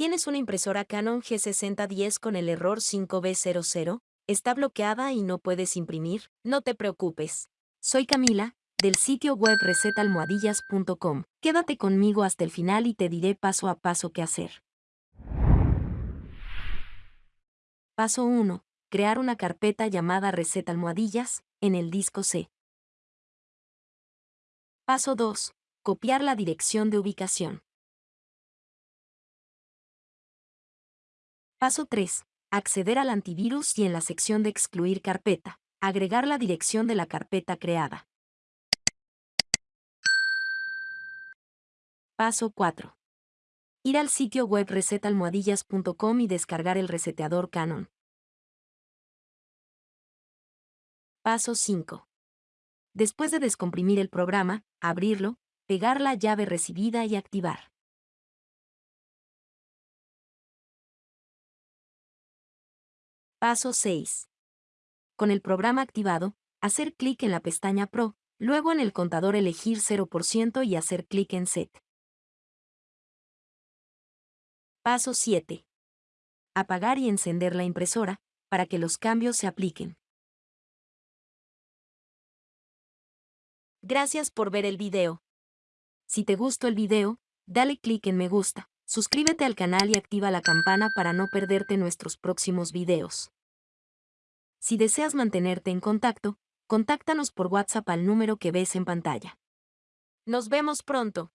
¿Tienes una impresora Canon G6010 con el error 5B00? ¿Está bloqueada y no puedes imprimir? No te preocupes. Soy Camila, del sitio web recetalmohadillas.com. Quédate conmigo hasta el final y te diré paso a paso qué hacer. Paso 1. Crear una carpeta llamada receta almohadillas en el disco C. Paso 2. Copiar la dirección de ubicación. Paso 3. Acceder al antivirus y en la sección de excluir carpeta, agregar la dirección de la carpeta creada. Paso 4. Ir al sitio web resetalmohadillas.com y descargar el reseteador Canon. Paso 5. Después de descomprimir el programa, abrirlo, pegar la llave recibida y activar. Paso 6. Con el programa activado, hacer clic en la pestaña Pro, luego en el contador elegir 0% y hacer clic en Set. Paso 7. Apagar y encender la impresora, para que los cambios se apliquen. Gracias por ver el video. Si te gustó el video, dale clic en me gusta, suscríbete al canal y activa la campana para no perderte nuestros próximos videos. Si deseas mantenerte en contacto, contáctanos por WhatsApp al número que ves en pantalla. Nos vemos pronto.